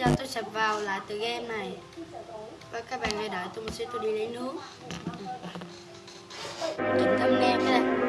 giờ tôi sẽ vào lại từ game này. Và các bạn hãy đợi tôi một xíu, tôi đi lấy nước. Ừ. Chỉnh thumbnail cái này.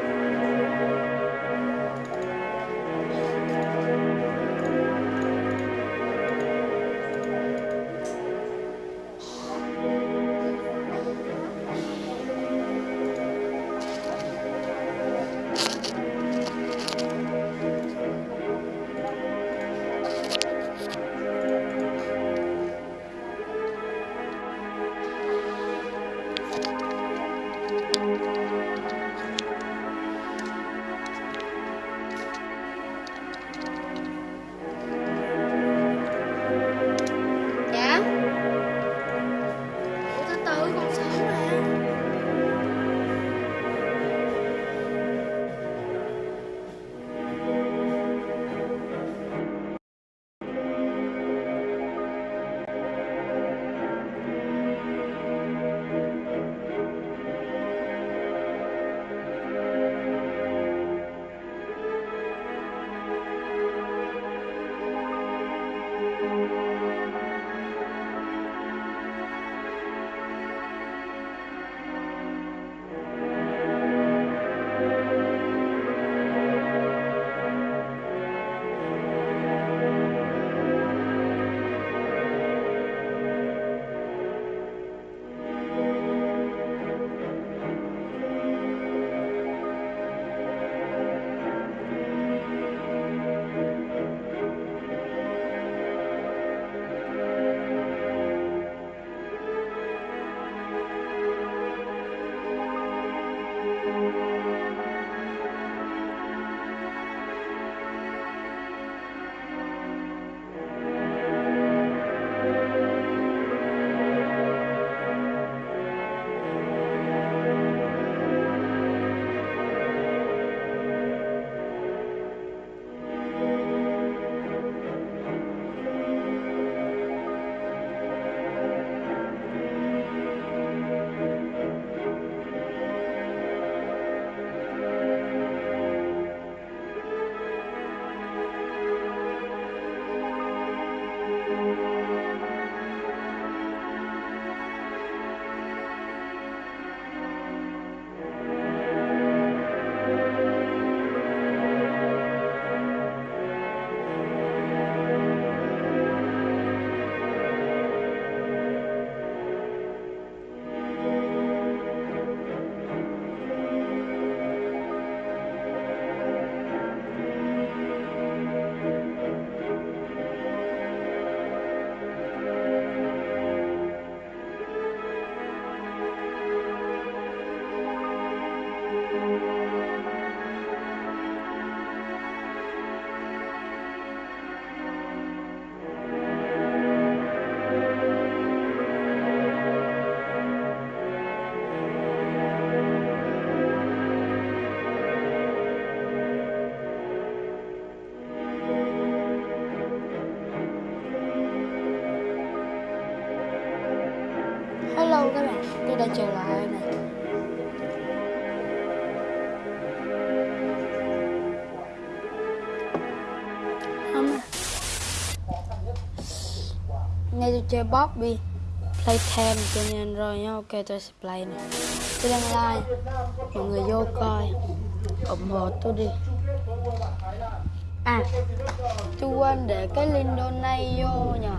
Chơi Bobby Playtime cho nên rồi nhá ok tôi sẽ play này Tôi đang live, mọi người vô coi. Ủng hộ tôi đi. À, tôi quên để cái link donate vô nhờ.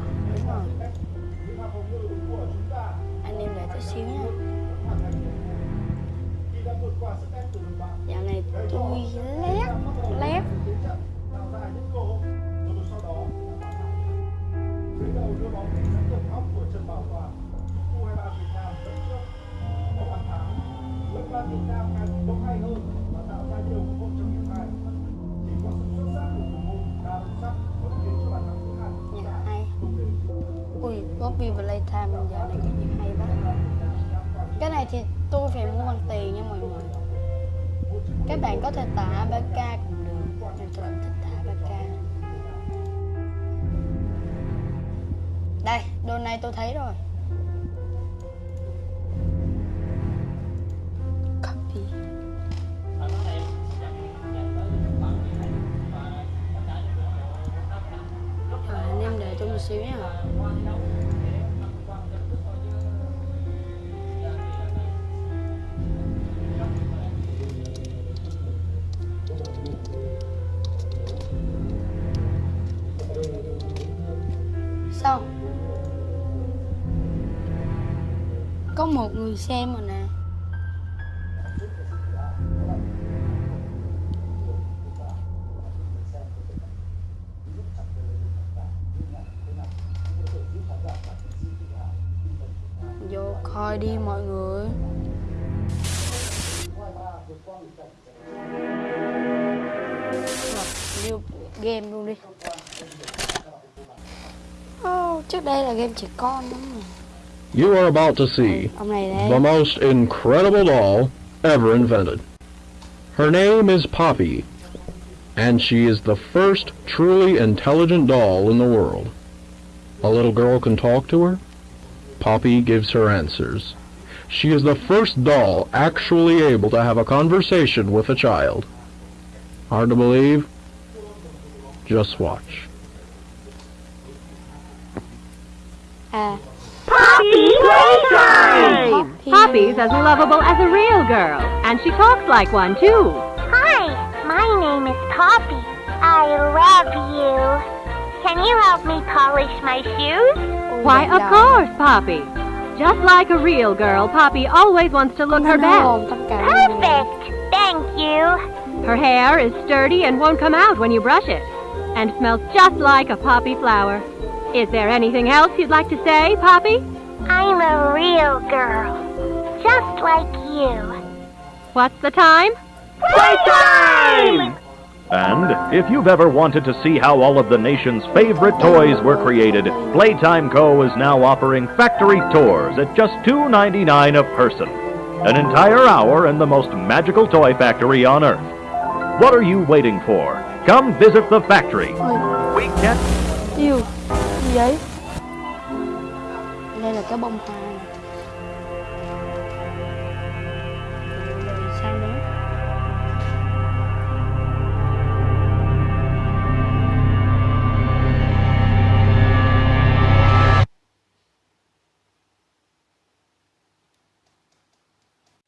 Nhà Poppy Playtime giờ này có gì hay quá. Cái này thì tôi phải mua bằng tiền nha mọi người. Các bạn có thể tả APK cũng được Nhưng tôi không thích tả APK Đây, đồ này tôi thấy rồi. Copy. Anh em đợi tôi một xíu nha. Xem rồi nè Vô coi đi mọi người. Rồi, vô game luôn đi. Oh, trước đây là game trẻ con lắm mà. You are about to see Ông này đấy the most incredible doll ever invented. Her name is Poppy, and she is the first truly intelligent doll in the world. A little girl can talk to her. Poppy gives her answers. She is the first doll actually able to have a conversation with a child. Hard to believe? Just watch. Poppy Playtime! Poppy Poppy's as lovable as a real girl, and she talks like one too. Hi, my name is Poppy. I love you. Can you help me polish my shoes? Why, of course, Poppy. Just like a real girl, Poppy always wants to look her best. tất cả luôn. Perfect. Thank you. Her hair is sturdy and won't come out when you brush it, and smells just like a poppy flower. Is there anything else you'd like to say, Poppy? I'm a real girl. Just like you. What's the time? Playtime! And if you've ever wanted to see how all of the nation's favorite toys were created, Playtime Co. is now offering factory tours at just $2.99 a person. An entire hour in the most magical toy factory on Earth. What are you waiting for? Come visit the factory. We can't yêu gì vậy đây là cái bông hoa này. sao nữa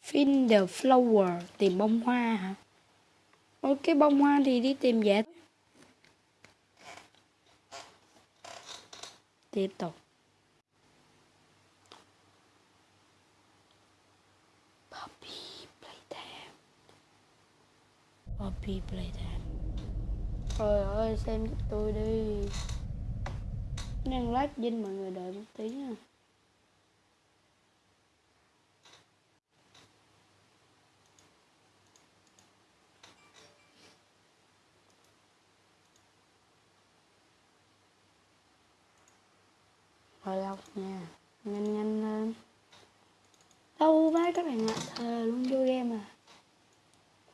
Find the flower, tìm bông hoa hả? Ôi, cái bông hoa thì đi tìm dễ tiếp tục Poppy Playtime Trời ơi, xem giúp tôi đi. Đang lát dinh mọi người đợi một tí nha. Rồi lọc nha. Nhanh nhanh lên. Đâu má các bạn ạ, Thề luôn vô game à.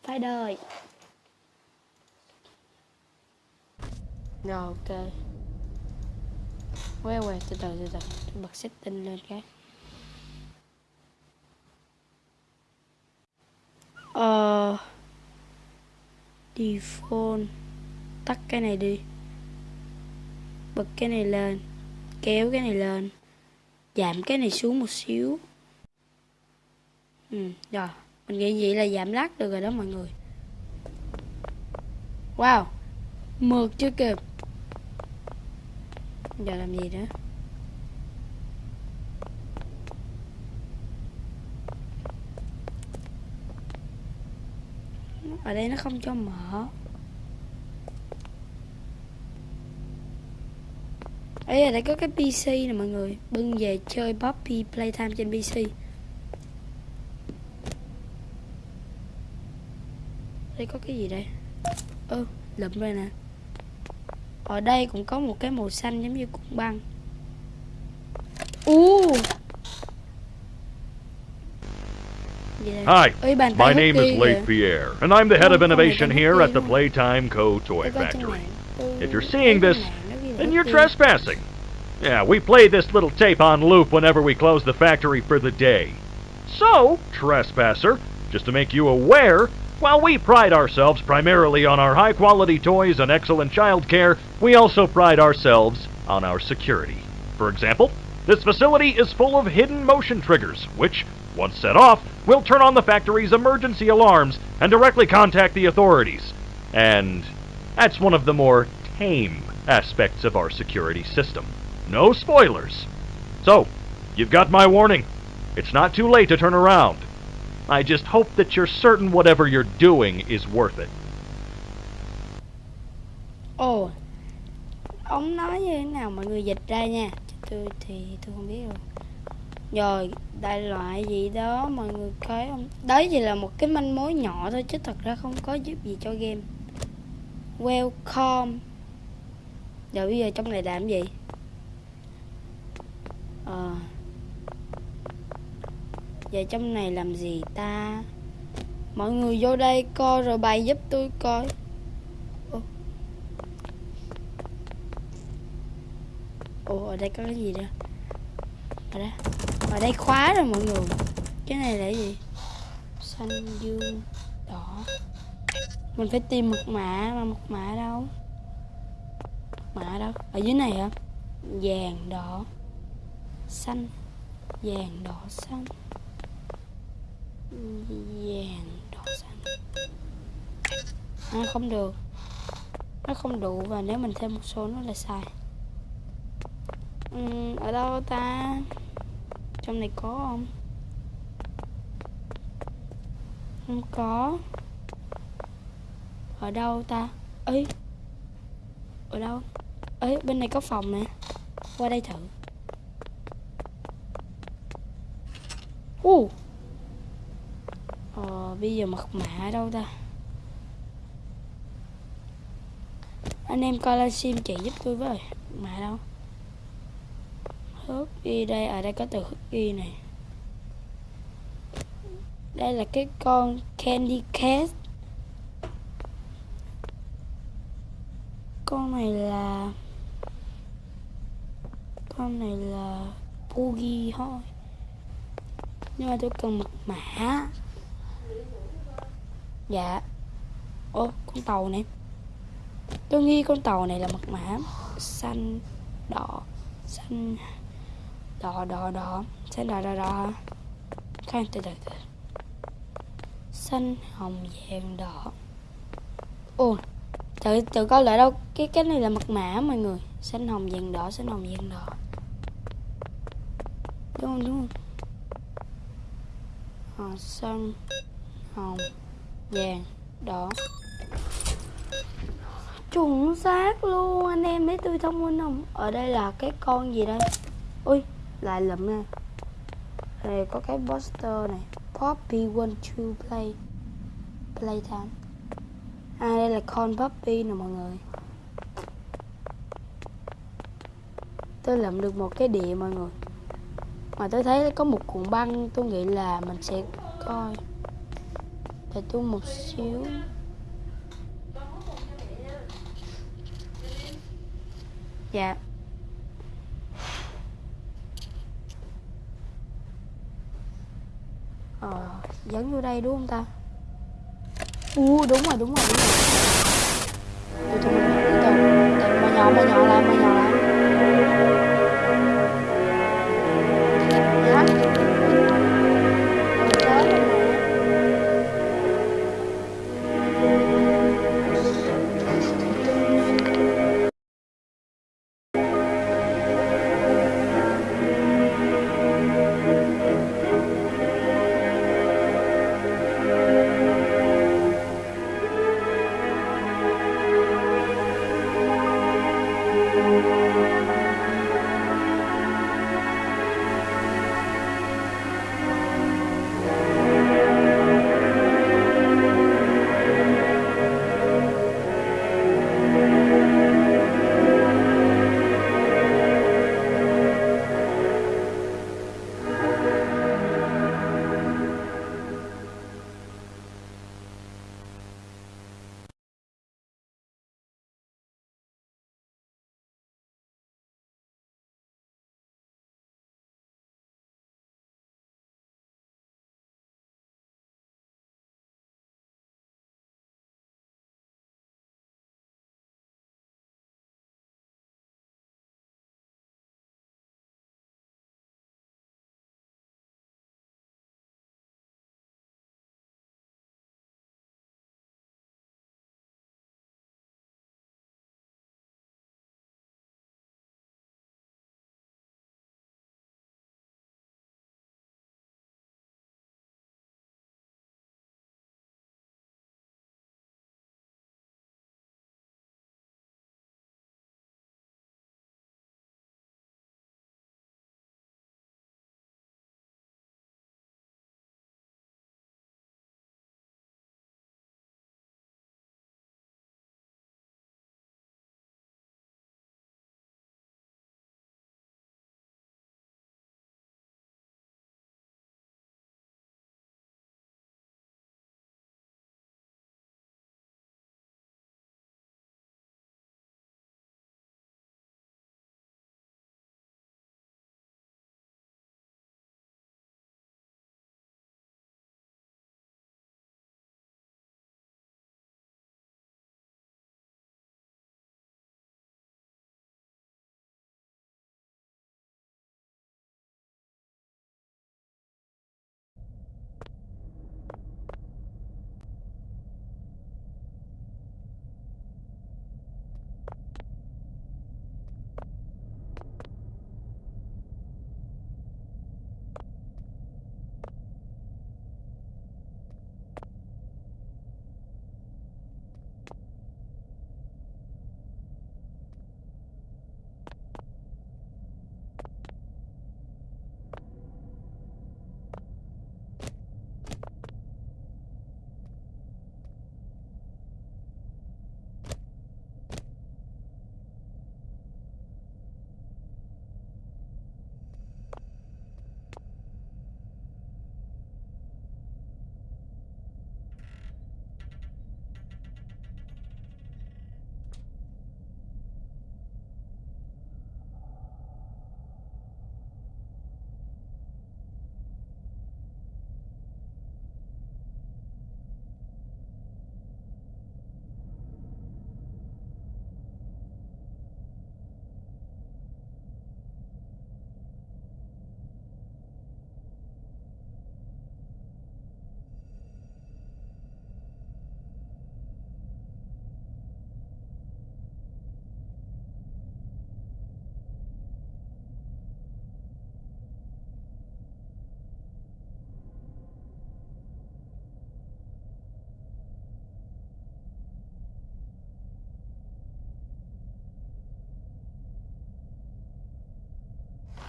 Phải đời Rồi, ok. Quay quay, từ từ từ từ. Tôi bật setting lên cái. Ờ Default. Tắt cái này đi. Bật cái này lên. Kéo cái này lên. Giảm cái này xuống một xíu. Ừ rồi. Mình nghĩ vậy là giảm lát được rồi đó mọi người. Wow. Mượt chưa kịp giờ làm gì nữa? Ở đây nó không cho mở. Ấy ở đây có cái PC nè mọi người. Bưng về chơi Poppy Playtime trên PC đây có cái gì đây? Ơ, lụm rồi nè. Ở đây cũng có một cái màu xanh giống như cục băng u Gì? Hi, Ôi, my name is Leif. Pierre, and I'm the head of innovation here at the. Playtime Co. Toy Tôi coi trên Factory. If you're seeing this, mạng nó ghi là then you're trespassing. Yeah, we play this little tape on loop whenever we close the factory for the day. So, trespasser, just to make you aware, while we pride ourselves primarily on our high quality toys and excellent child care, we also pride ourselves on our security. For example, this facility is full of hidden motion triggers, which, once set off, will turn on the factory's emergency alarms and directly contact the authorities. And that's one of the more tame aspects of our security system. No spoilers. So, you've got my warning. It's not too late to turn around. I just hope that you're certain whatever you're doing is worth it. Ồ, Ông nói như thế nào mọi người dịch ra nha? Tôi thì tôi không biết rồi Rồi, đại loại gì đó mọi người thấy không? Đấy chỉ là một cái manh mối nhỏ thôi Chứ thật ra không có giúp gì cho game. Welcome. Rồi bây giờ trong này làm gì? Ờ. Giờ trong này làm gì ta? Mọi người vô đây coi rồi bày giúp tôi coi. Ồ. Ở đây có cái gì đó Ở đây. Ở đây khóa rồi mọi người. Cái này là gì? Xanh dương đỏ. Mình phải tìm mật mã Mà mật mã đâu? Mật mã đâu? Ở dưới này hả? Vàng, đỏ, Xanh. Vàng, đỏ, xanh. Vàng đỏ xanh. À không được. Nó không đủ Và nếu mình thêm một số nó là sai. Ừ, ở đâu ta? Trong này có không? Không có. Ở đâu ta? Ấy ở đâu? Ấy bên này có phòng nè. Qua đây thử. U ờ bây giờ mật mã ở đâu ta? Anh em coi lên sim chị giúp tôi với. Mã đâu? Hớt ghi đây ở đây có từ hớt ghi này. Đây là cái con candy cat con này là, con này là Boogie thôi. Nhưng mà tôi cần mật mã dạ. Ô con tàu này. Tôi nghi con tàu này là mật mã xanh đỏ xanh đỏ đỏ đỏ, xanh đỏ đỏ đỏ. Khoan, từ từ từ. Xanh hồng vàng đỏ. Ồ, tự tự coi lại đâu. Cái cái này là mật mã mọi người. Xanh hồng vàng đỏ, xanh hồng vàng đỏ. Đúng không đúng không? Hồng xanh hồng vàng. Đỏ. Chuẩn xác luôn, anh em thấy tôi thông minh không? Ở đây là cái con gì đây? Ui, lại lụm nè. Đây có cái poster này. Poppy want to play. Playtime. À đây là con Poppy nè mọi người. Tôi lượm được một cái địa mọi người. Mà tôi thấy có một cuộn băng, tôi nghĩ là mình sẽ coi để tôi một xíu. Dạ. Ờ dẫn vô đây đúng không ta? U, đúng rồi đúng rồi đúng rồi. Từ từ từ từ mà nhỏ mà nhỏ lại mà nhỏ lại.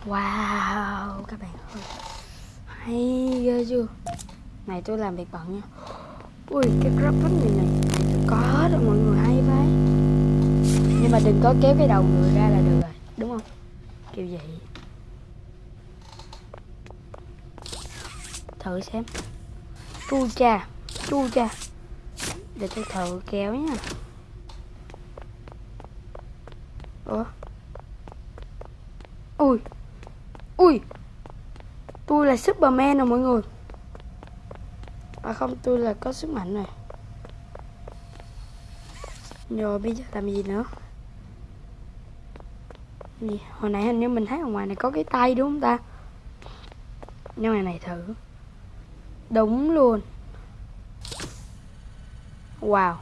Wow, các bạn ơi. Hay ghê chưa? Này tôi làm việc bận nha. Ui, cái grab bánh này này tôi có hết rồi mọi người hay vậy Nhưng mà đừng có kéo cái đầu người ra là được rồi Đúng không? Kiểu vậy. Thử xem. Chu cha Chu cha. Để tôi thử kéo nha. Ủa? Ui. Ui, Tôi là Superman rồi mọi người. À không, tôi là có sức mạnh này. Rồi, bây giờ làm gì nữa? Gì? Hồi nãy hình như mình thấy ở ngoài này có cái tay đúng không ta? Nhưng mà này thử. Đúng luôn. Wow.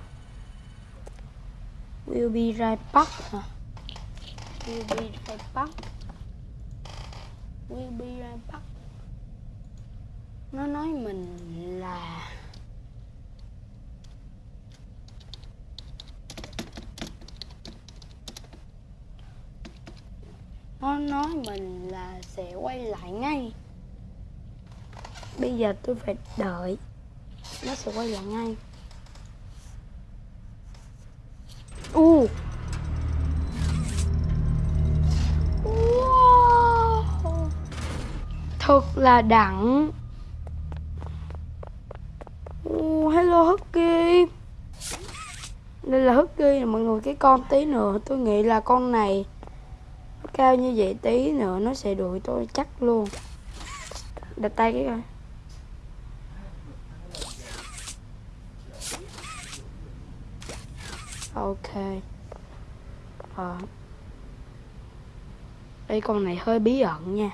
Will be right back hả? Will be right back. Will be right back Nó nói mình là Nó nói mình là sẽ quay lại ngay. Bây giờ tôi phải đợi. Nó sẽ quay lại ngay. U. Wow. Thật là đặng oh, Hello Husky Đây là Husky nè mọi người Cái con tí nữa tôi nghĩ là con này Cao như vậy tí nữa nó sẽ đuổi tôi chắc luôn. Đặt tay cái coi. Ok. Ờ. Đây con này hơi bí ẩn nha.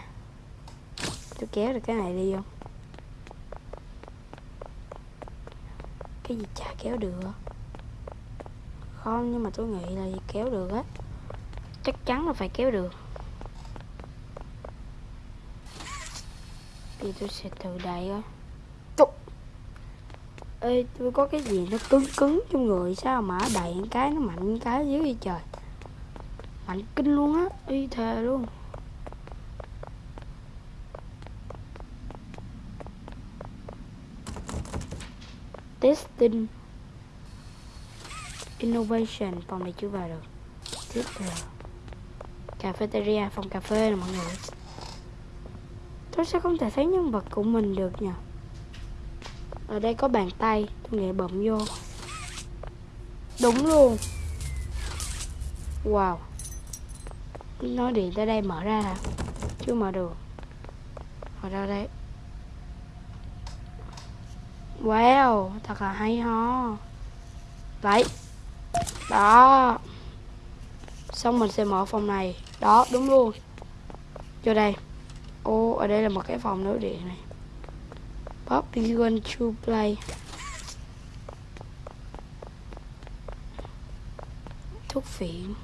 Tôi kéo được cái này đi không? Cái gì chả kéo được. Không nhưng mà tôi nghĩ là kéo được á. Chắc chắn là phải kéo được. Thì tôi sẽ thử đẩy coi Ê, tôi có cái gì nó cứng cứng trong người sao mà đẩy cái nó mạnh cái dưới trời. Mạnh kinh luôn á, y thề luôn. Testing Innovation, phòng này chưa vào được. Tiếp theo. Cafeteria, phòng cà phê nè mọi người Tôi sẽ không thể thấy nhân vật của mình được nhỉ ở đây có bàn tay tôi nghĩ bấm vô. Đúng luôn. Wow. Nói điện tới đây mở ra hả? Chưa mở được. Mở ra đây wow thật là hay ho. Vậy, đó. Xong mình sẽ mở phòng này. Đó, đúng luôn. Vô đây. Ô, ở đây là một cái phòng nối điện này. Pop you want to play. Thuốc phiện.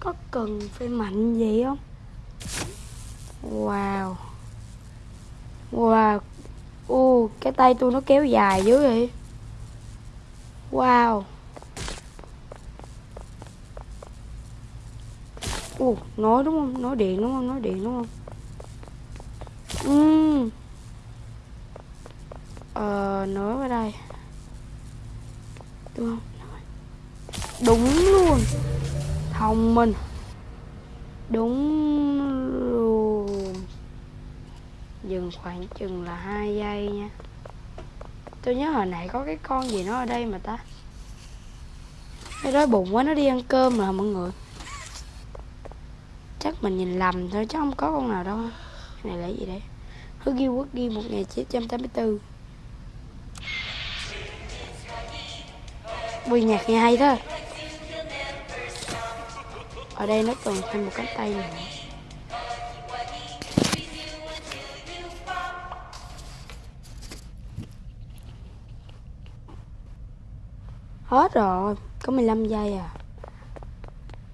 Có cần phải mạnh gì không? Wow. Wow. U, cái tay tôi nó kéo dài dữ vậy. Wow. U, nói đúng không? Nói điện đúng không? Nói điện đúng không? Uhm. ờ nói ở đây. Đúng không? Đúng luôn. Thông minh. Đúng dừng khoảng chừng là hai giây nha. Tôi nhớ hồi nãy có cái con gì nó ở đây mà ta. Cái đói bụng quá, nó đi ăn cơm rồi mọi người. Chắc mình nhìn lầm thôi, chứ không có con nào đâu. Cái này là gì đấy Hugo Ghi một ngày chín trăm tám mươi bốn. Bùi nhạc nghe hay thôi. Ở đây nó còn thêm một cánh tay nữa. Hết rồi, Có 15 giây à.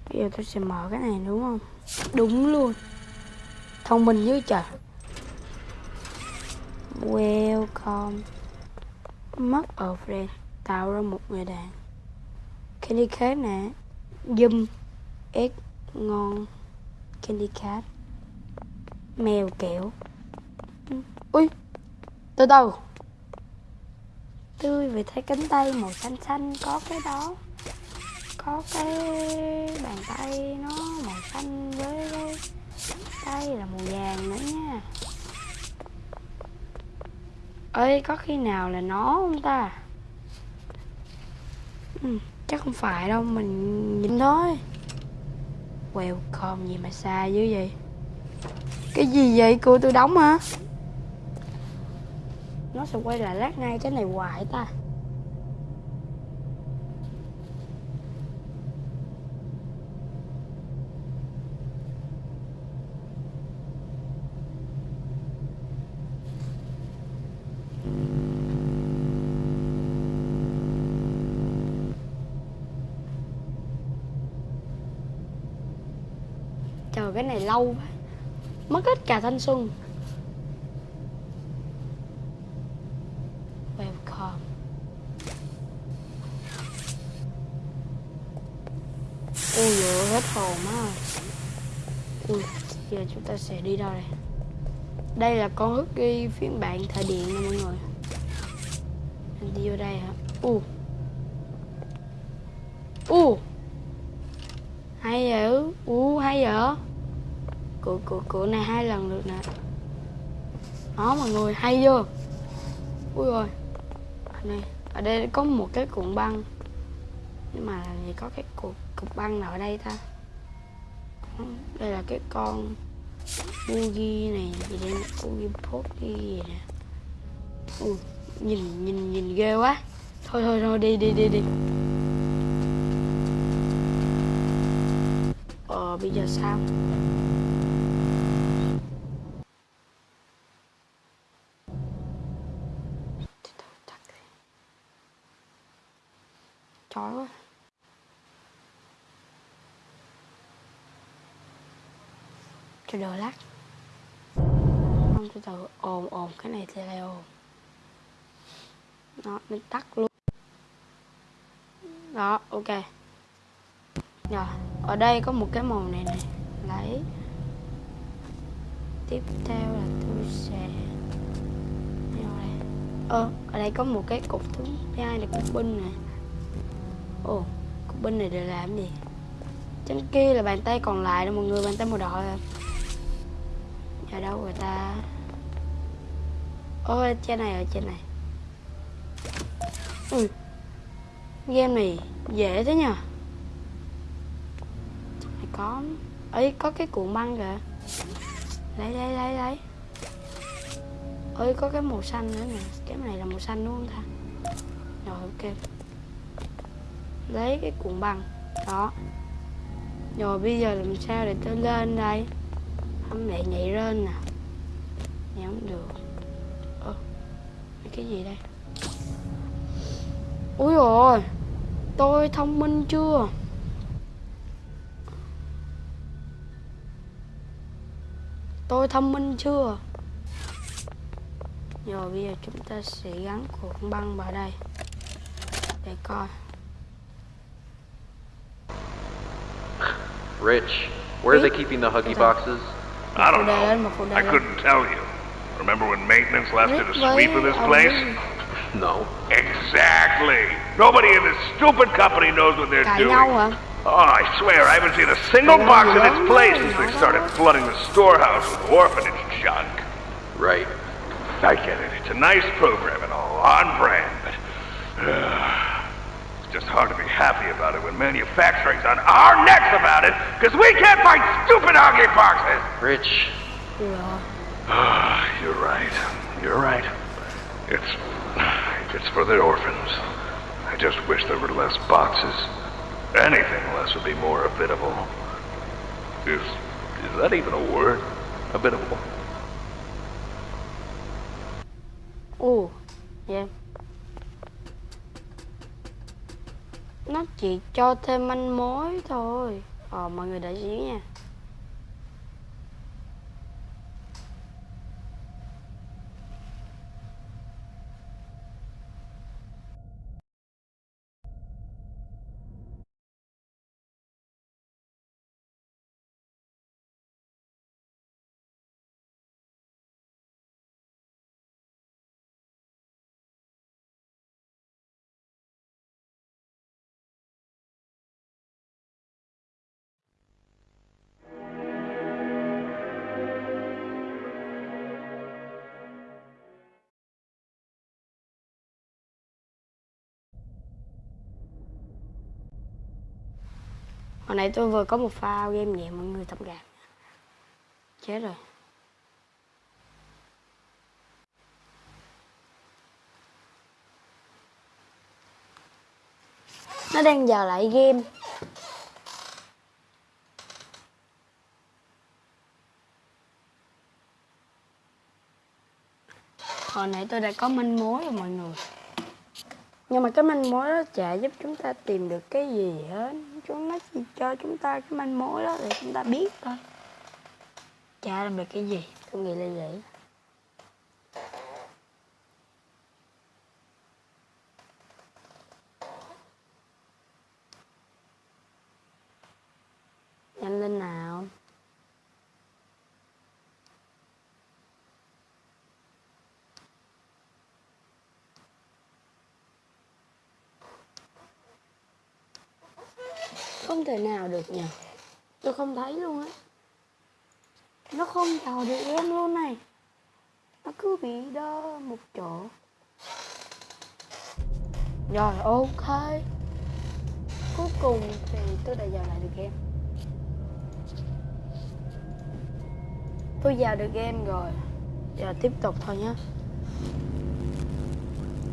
Bây giờ tôi sẽ mở cái này đúng không? Đúng luôn. Thông minh dữ trời. Welcome. Mất ở friend, Tạo ra một người đàn Candy Cat nè. Dùm Ếch Ngon. Candy cat mèo kẹo. Ui từ từ tươi vì thấy cánh tay màu xanh xanh có cái đó có cái bàn tay nó màu xanh với cái tay là màu vàng nữa nha. Ơi có khi nào là nó không ta? Ừ, chắc không phải đâu mình nhìn thôi. Welcome gì mà xa dữ vậy? Cái gì vậy? Cô tôi đóng hả? Nó sẽ quay lại lát ngay cái này hoài ta. Chờ cái này lâu quá. Mất hết cả thanh xuân. Welcome Ui dồi hết hồn á Ui, Giờ chúng ta sẽ đi đâu đây? Đây là con Husky phiên bản thời điện nha mọi người. Anh đi vô đây hả? U. U. Hay dữ u hay dữ cửa cửa cửa này hai lần được nè. Đó mọi người, hay chưa? Ui rồi ở đây ở đây có một cái cuộn băng. Nhưng mà làm gì có cái cục cục băng nào ở đây ta? Đây là cái con Boogie này gì đây? Boogie Pogi gì nè? Ui, nhìn nhìn nhìn ghê quá. Thôi thôi thôi đi đi đi đi. Ờ bây giờ sao Từ từ, tắt đi. Chói quá cho đợi lát. Không từ từ ồn ồn. Cái này thì lại ồn. Nó mình tắt luôn. Đó ok. Rồi, ở đây có một cái màu này này. Lấy. Tiếp theo là tôi sẽ Vô đây. Ơ, ở đây có một cái cục thứ hai là cục binh này. Ồ, cục binh này để làm gì? Trên kia là bàn tay còn lại đó mọi người, bàn tay màu đỏ à. Ở đâu người ta? Ôi, trên này ở trên này. Ừ. Game này dễ thế nhờ. Có ấy có cái cuộn băng kìa. Lấy lấy lấy lấy. Ơi có cái màu xanh nữa nè. Cái này là màu xanh đúng không ta? Rồi ok. Lấy cái cuộn băng đó. Rồi bây giờ làm sao để tôi lên đây? Không để nhảy lên nè nhảy không được. Ơ cái gì đây? Ui rồi tôi thông minh chưa? Tôi thông minh chưa? Rồi bây giờ chúng ta sẽ gắn cuộn băng vào đây. Để coi. Rich, where are they keeping the Huggy boxes? I don't Phụ đề lên, một phụ know. I couldn't tell you. Remember when maintenance left Rick it a sweep of this place? No. Exactly. Nobody in this stupid company knows what they're doing. Oh, I swear, I haven't seen a single box in gì its place since they started flooding the storehouse with orphanage junk. Right. I get it. It's a nice program and all, on brand, but it's just hard to be happy about it when manufacturing's on our necks about it because we can't find stupid Huggy boxes. Rich, Ui rồi. Ah, you're right. You're right. It's it's for the orphans. I just wish there were less boxes. Anything less would be more habitable. Is is that even a word? Habitable. Oh, yeah. Nó chỉ cho thêm manh mối thôi. Ờ, mọi người đợi xíu nha. Hồi nãy tôi vừa có một pha game nhẹ, mọi người thông cảm Chết rồi. Nó đang vào lại game. Hồi nãy tôi đã có manh mối rồi, mọi người. Nhưng mà cái manh mối đó chả giúp chúng ta tìm được cái gì hết. Chúng nó chỉ cho chúng ta cái manh mối đó để chúng ta biết thôi. Chả làm được cái gì. Tôi nghĩ là vậy Nhanh lên nào không thể nào được nhỉ? Tôi không thấy luôn á. Nó không vào được em luôn này. Nó cứ bị đơ một chỗ. Rồi, ok. Cuối cùng thì tôi đã vào lại được game. Tôi vào được game rồi. Giờ tiếp tục thôi nhé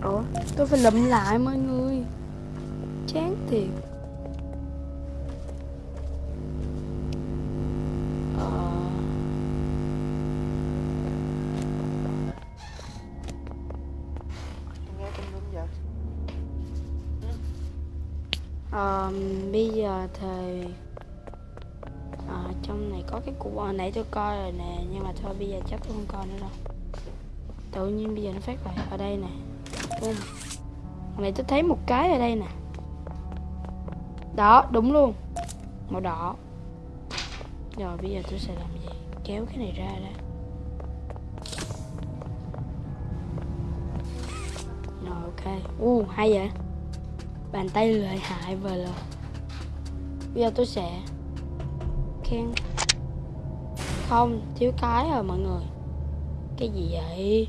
Ủa, tôi phải lụm lại mọi người. Chán thiệt. Ờ, bây giờ thì à, trong này có cái cục hồi nãy tôi coi rồi nè nhưng mà thôi bây giờ chắc tôi không coi nữa đâu. Tự nhiên bây giờ nó phát lại ở đây nè. Boom. hồi nãy tôi thấy một cái ở đây nè. Đó đúng luôn. Màu đỏ. Rồi bây giờ tôi sẽ làm gì? Kéo cái này ra đã rồi ok. U hay vậy bàn tay lợi hại về rồi bây giờ tôi sẽ khen. Không, thiếu cái rồi mọi người. Cái gì vậy?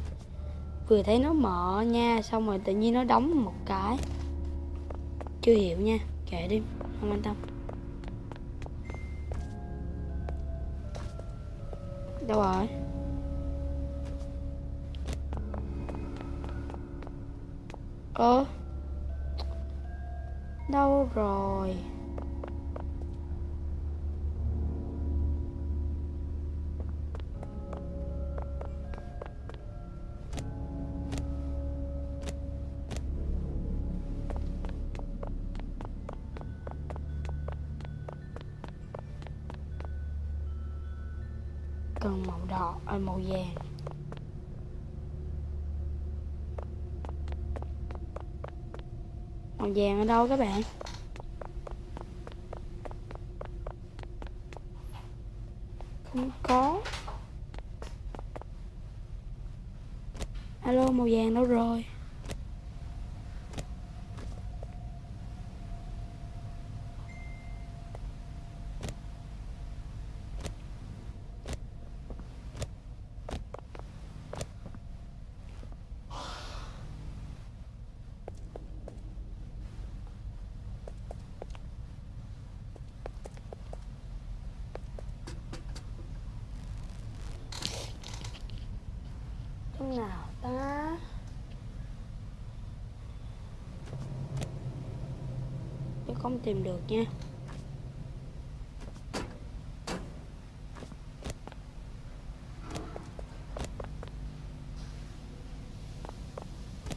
Vừa thấy nó mở nha, xong rồi tự nhiên nó đóng một cái. Chưa hiểu nha, kệ đi, không quan tâm. Đâu rồi? Ơ? Đâu rồi? Cần màu đỏ à, màu vàng. Màu vàng ở đâu các bạn? Không có. Alo màu vàng đâu rồi Lúc nào ta Tôi không tìm được nha.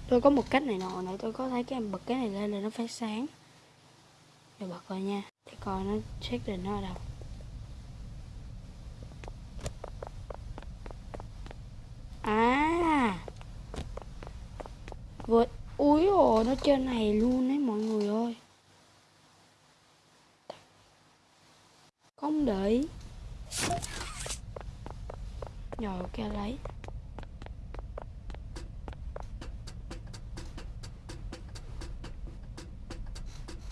Tôi có một cách này nọ nữa tôi có thấy cái em bật cái này lên là nó phát sáng. Rồi bật rồi nha, Để coi nó check định nó ở đâu. À! Vượt Úi ồ nó trên này luôn á mọi người ơi Không để ý. Rồi ok lấy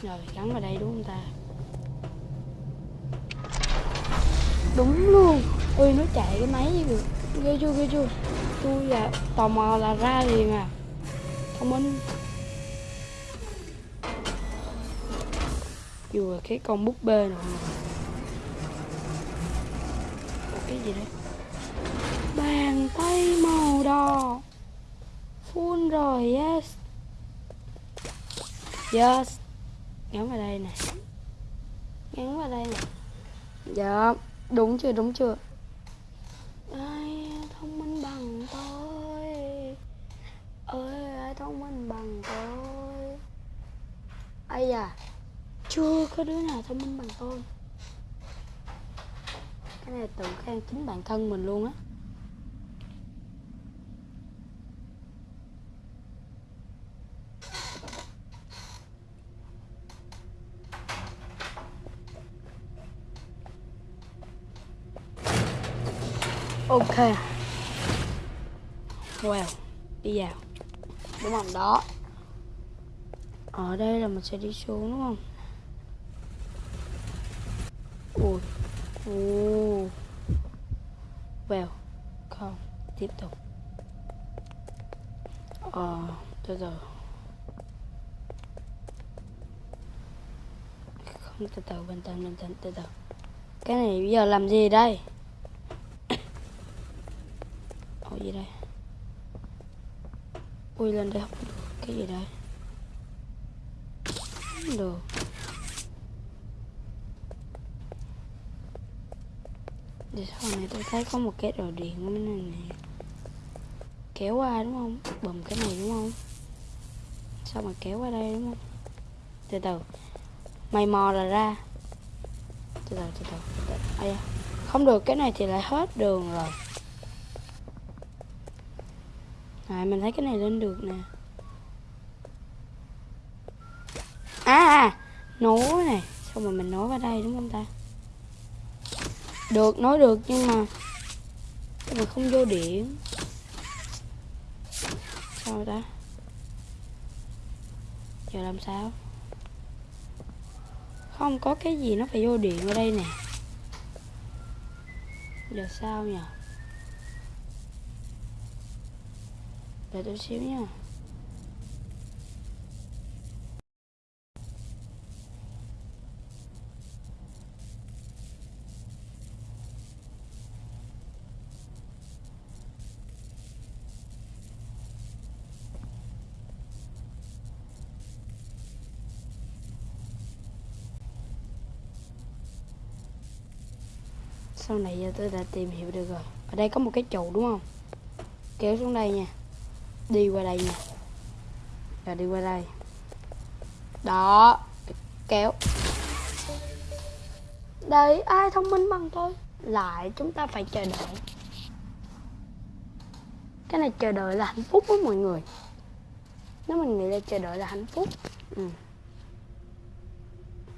rồi gắn vào đây đúng không ta? Đúng luôn. Ui nó chạy cái máy gì kìa. Ghê chưa ghê chưa? Tôi là tò mò là ra liền à thông minh là cái con búp bê này. Ủa, cái gì đấy bàn tay màu đỏ. Full rồi yes. Yes gắn vào đây nè. Gắn vào đây nè. Dạ đúng chưa đúng chưa? Ai thông minh bằng tôi? Ơi ai thông minh bằng tôi? Ai da? Chưa có đứa nào thông minh bằng tôi. Cái này tự khen chính bản thân mình luôn á ok wow đi vào. Đúng không đó. Ở đây là mình sẽ đi xuống đúng không? Ui. Ui wow không. Tiếp tục. Ờ từ từ. Không từ từ bình tĩnh bình tĩnh từ từ. Cái này bây giờ làm gì đây cái gì đây? Ui lên đây không được. Cái gì đây? Không được. Để sau này tôi thấy có một cái đồ điện ở bên này nè. Kéo qua đúng không? Bùm cái này đúng không? Sao mà kéo qua đây đúng không? Từ từ. Mày mò là ra. Từ từ từ từ, từ, từ. À. Không được cái này thì lại hết đường rồi. À mình thấy cái này lên được nè. À, à Nối này. Xong rồi mình nối vào đây, đúng không ta? Được nối được, nhưng mà Nhưng mà không vô điện Sao ta? Giờ làm sao? Không có cái gì nó phải vô điện ở đây nè. Giờ sao nhỉ Để tôi xíu nha. Sau này giờ tôi đã tìm hiểu được rồi. Ở đây có một cái trụ đúng không? Kéo xuống đây nha đi qua đây nha rồi đi qua đây. Đó, kéo. Đây ai thông minh bằng tôi? Lại chúng ta phải chờ đợi. Cái này chờ đợi là hạnh phúc với mọi người. Nếu mình nghĩ là chờ đợi là hạnh phúc ừ.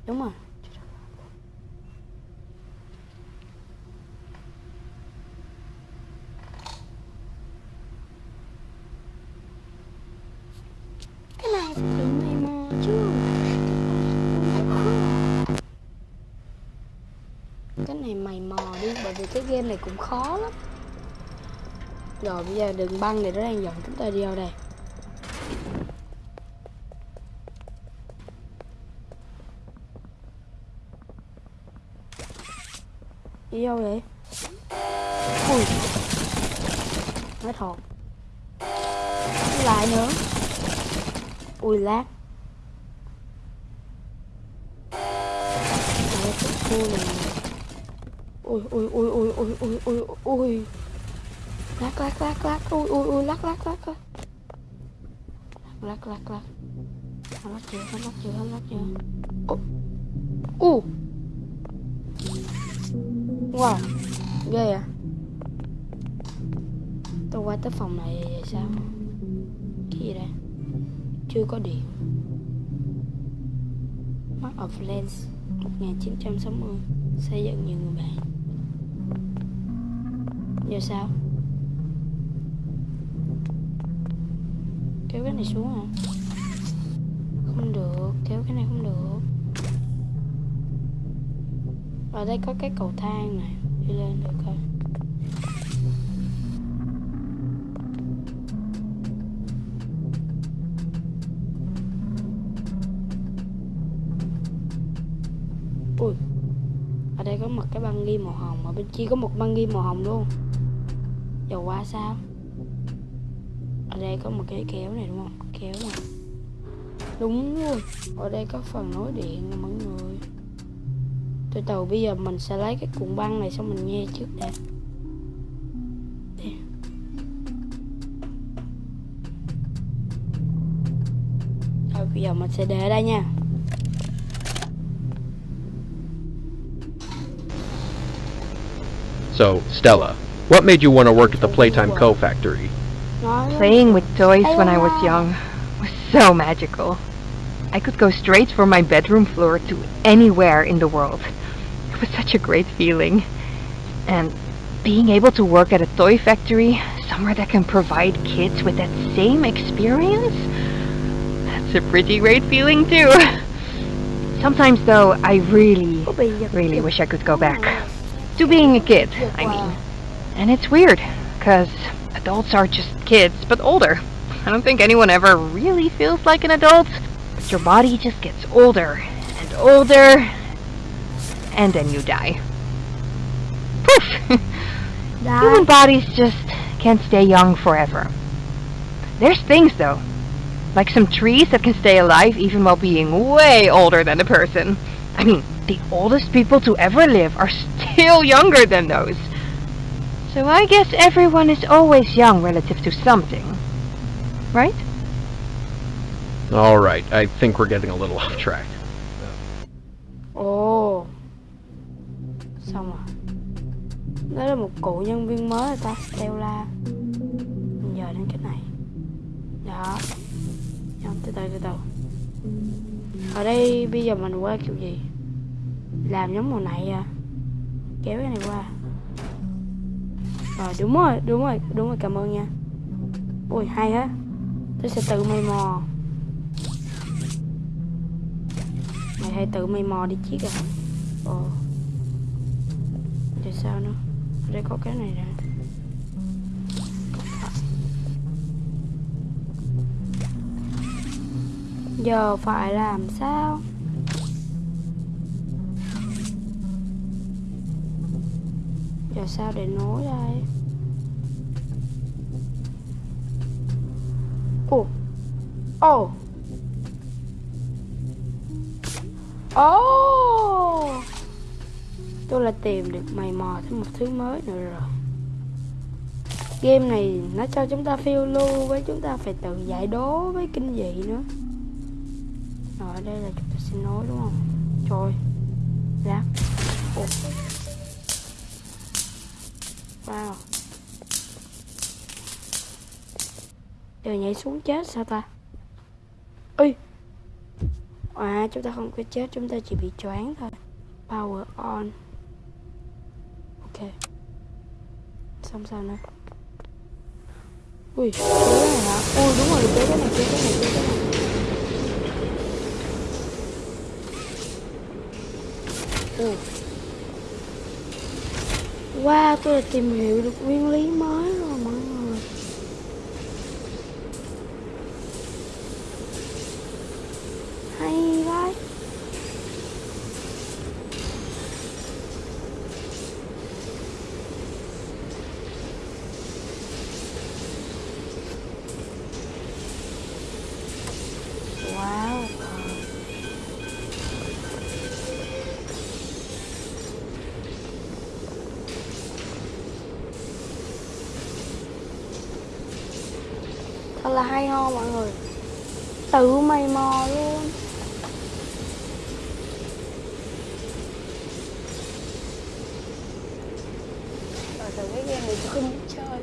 đúng rồi cái này phải tự mày mò chứ cái này mày mò đi bởi vì cái game này cũng khó lắm. Rồi, bây giờ đường băng này nó đang dẫn chúng ta đi vào đây? Đi đâu vậy? Ui. Nói thọt lại nữa. Ui, lát. Ui ui ui ui ui ui ui ui. Lắc, lắc, lắc, lắc, ui ui ui lắc, lắc, lắc, lắc, lắc, lắc, lắc, Hắn lắc, chưa hắn lắc, chưa hắn lắc, chưa ô u. Wow. Ghê à tôi qua tới phòng này lắc, sao? Cái gì đây? Chưa có điện. Mark of Lens 1960 xây dựng nhiều người bạn giờ sao? Kéo cái này xuống à không được, kéo cái này không được. Ở đây có cái cầu thang này, đi lên được coi. Có một cái băng ghi màu hồng mà bên kia có một băng ghi màu hồng luôn dầu qua sao? Ở đây có một cái kéo này đúng không? Kéo này đúng luôn. Ở đây có phần nối điện nè mọi người. Từ từ bây giờ mình sẽ lấy cái cuộn băng này xong mình nghe trước đã rồi bây giờ mình sẽ để ở đây nha. So, Stella, what made you want to work at the Playtime Co. factory? Playing with toys when I was young was so magical. I could go straight from my bedroom floor to anywhere in the world. It was such a great feeling. And being able to work at a toy factory, somewhere that can provide kids with that same experience, that's a pretty great feeling too. Sometimes though, I really, really wish I could go back to being a kid, I mean. And it's weird, because adults are just kids, but older. I don't think anyone ever really feels like an adult, but your body just gets older and older, and then you die. Poof! Human bodies just can't stay young forever. There's things, though, like some trees that can stay alive even while being way older than a person. I mean, the oldest people to ever live are still younger than those. So I guess everyone is always young relative to something. Right? Alright, I think we're getting a little off track. ồ. Xong rồi. Đó là một cụ nhân viên mới rồi ta Stella Mình giờ đến cái này. Đó. Không, từ từ từ từ. Ở đây bây giờ mình qua kiểu gì? Làm giống màu này à? Kéo cái này qua rồi đúng rồi đúng rồi đúng rồi, cảm ơn nha. Ui hay á. Tôi sẽ tự mày mò. Mày hãy tự mày mò đi chiếc à ồ thì sao nữa? Đây có cái này nè giờ phải làm sao? Làm sao để nối đây ồ. Ồ. Ồ. Tôi là tìm được mày mò thêm một thứ mới nữa rồi. Game này nó cho chúng ta phiêu lưu với chúng ta phải tự giải đố với kinh dị nữa. Rồi đây là chúng ta sẽ nối, đúng không? Trời. Giờ nhảy xuống chết, sao ta? Ui à chúng ta không có chết, chúng ta chỉ bị choáng thôi. Power on. Ok. Xong sao nữa? Ui, cái này hả? Ui, đúng rồi, cái cái này, cái cái này, cái cái này. Ui. Wow, tôi đã tìm hiểu được nguyên lý mới rồi. Là hay ho mọi người. Tự mày mò luôn. Rồi từ cái game này tôi không biết chơi.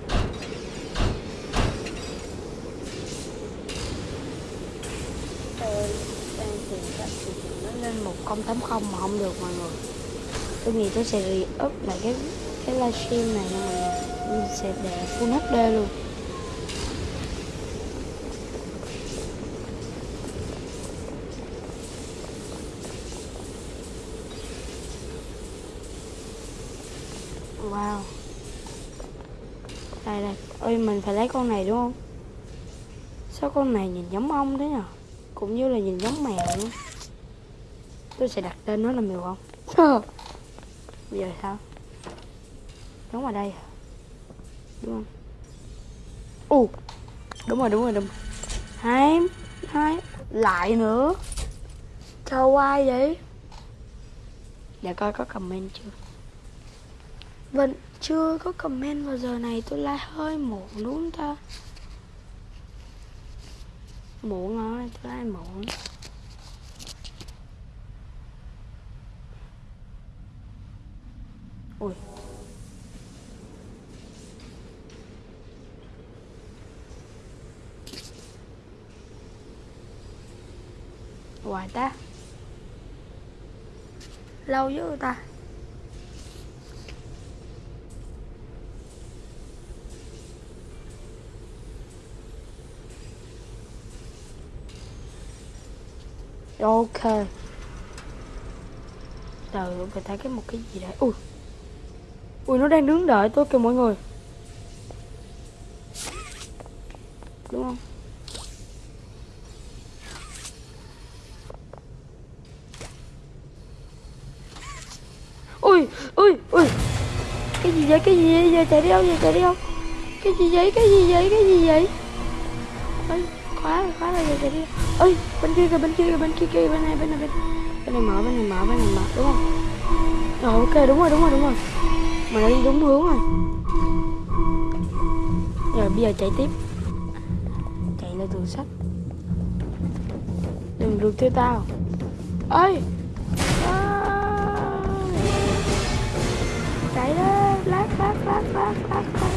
Tôi đang tìm cách thì nó lên một không tám không mà không được mọi người. Tôi nghĩ tôi sẽ re-up lại cái cái livestream này nha mọi người. Mình sẽ để full HD luôn Wow Đây đây Ôi mình phải lấy con này đúng không? Sao con này nhìn giống ong thế nhở? Cũng như là nhìn giống mèo luôn Tôi sẽ đặt tên nó là mèo không Sao? Bây giờ sao? Đúng ở đây đúng không? Ù đúng rồi đúng rồi đúng rồi. hai hai lại nữa. Cho ai vậy? Để coi có comment chưa? Vẫn chưa có comment vào giờ này, tôi like hơi muộn đúng không ta muộn rồi tôi like muộn ui. Hoài ta. Lâu dữ ta. Ok. Trời ơi phải thấy cái một cái gì đấy. Ui. Ui nó đang đứng đợi tôi kìa mọi người. Đúng không? Ui ui ui. Cái gì vậy? Cái gì vậy? Giờ chạy đi đâu giờ chạy đi đâu? Cái gì vậy? Cái gì vậy? Cái gì vậy? Khóa khóa rồi giờ chạy đi ơi, bên kia kìa, bên kia kìa, bên kia kìa, bên này bên này, bên bên này mở, bên này mở, bên này mở, đúng không? Rồi ok, đúng rồi đúng rồi đúng rồi. Mà đi đúng hướng rồi. Rồi, bây giờ chạy tiếp. Chạy lên tường sắt. Đừng được theo tao. Ơi! À. chạy đó lát lát lát lát lát lát.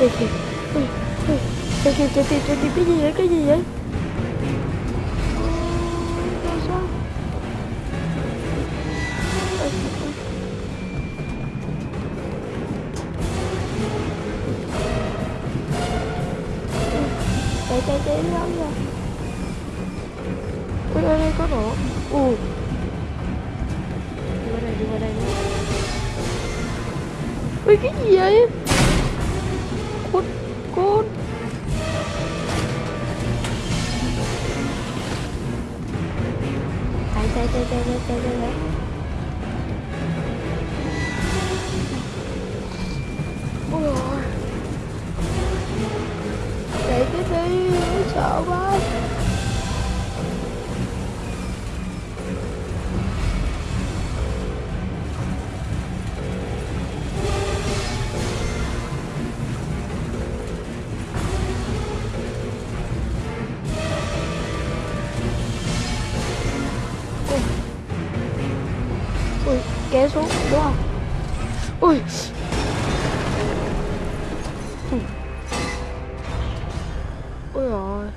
Kìa. Ui ui. Trời kìa, trời kìa, trời kìa, cái gì vậy, cái gì vậy? chạy chạy chạy lắm rồi ui ơi đây có nổ. U đi qua đây đi qua đây. Ui cái gì vậy?